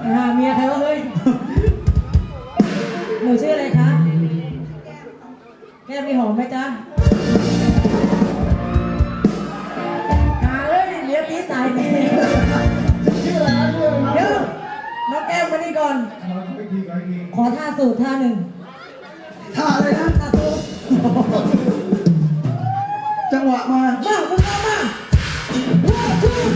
ไปหาเมียใครวะเฮ้ย หนูชื่ออะไรคะ แก้มมีหอมไหมจ๊ะหาเอ้ยเลี้ยงนี้ตายดีชื่ออะไรนะชื่ออะไรเดี๋ยวน้องแก้มมานี่ก่อนขอท่าสูตรท่าหนึ่งท่าอะไรนะ ท่าสูตรจังหวะมา มามมามา One, two,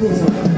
ข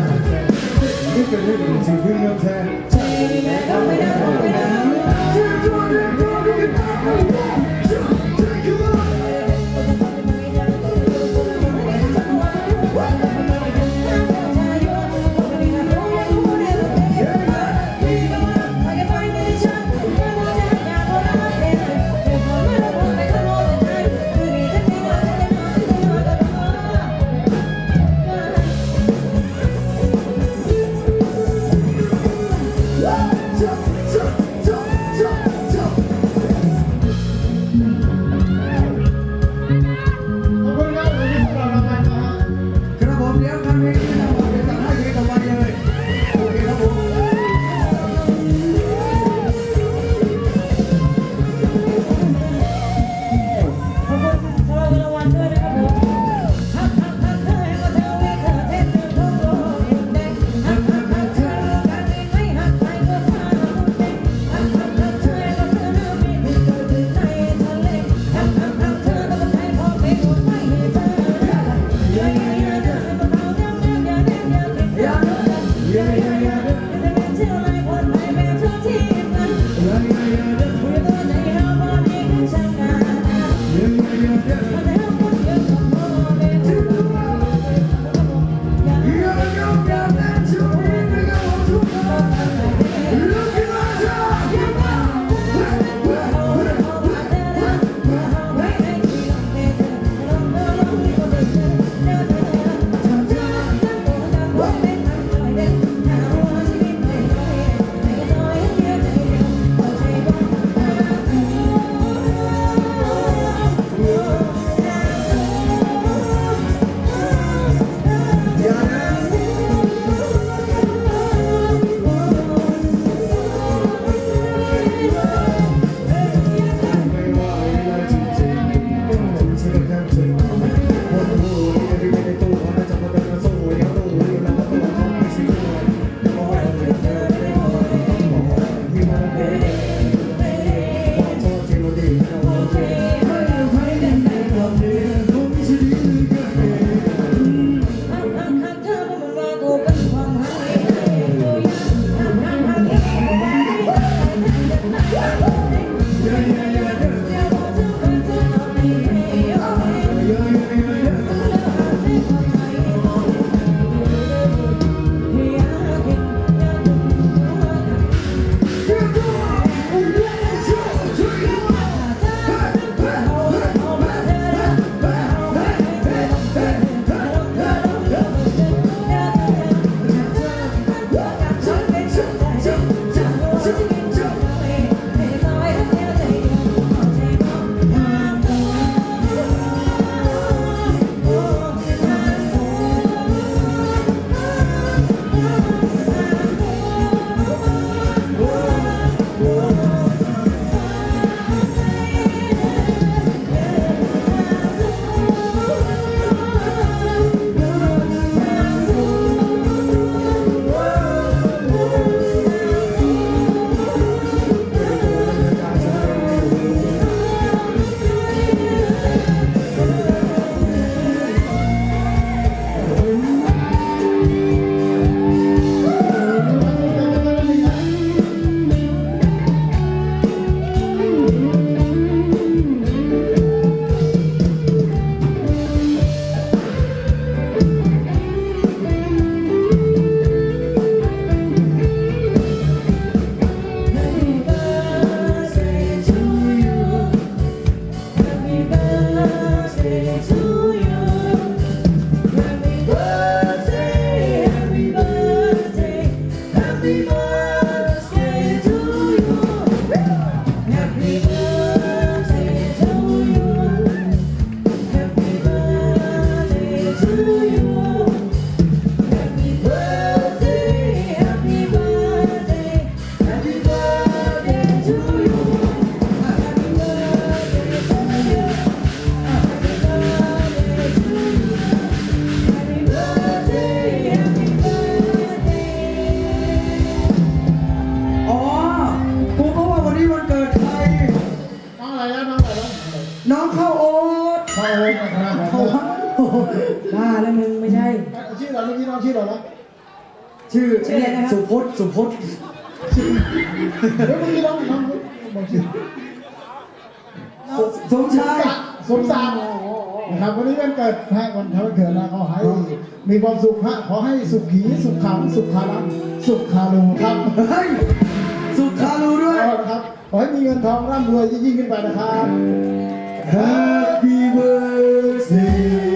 เลยนะครับผโอ้มโหบ้าแล้วมึงไม่ใช่ ชื่ออะไรเมื่อกี้น้องชื่ออะไรนะชื่อชื่ออะไรนะครับ สุพจน์สุพจน์เดี๋ยวเมื่อกี้น้องน้องบอกชื่อสมชายสมศักดิ์นะครับวันนี้วันเกิดฮะวันทำวันเกิดนะขอให้มีความสุขฮะขอให้สุขีสุขขังสุขคารังสุขคารุครับเฮ้ยสุขารูด้วยครับขอให้มีเงินทองร่ำรวยยิ่งๆขึ้นไปนะครับ Happy birthday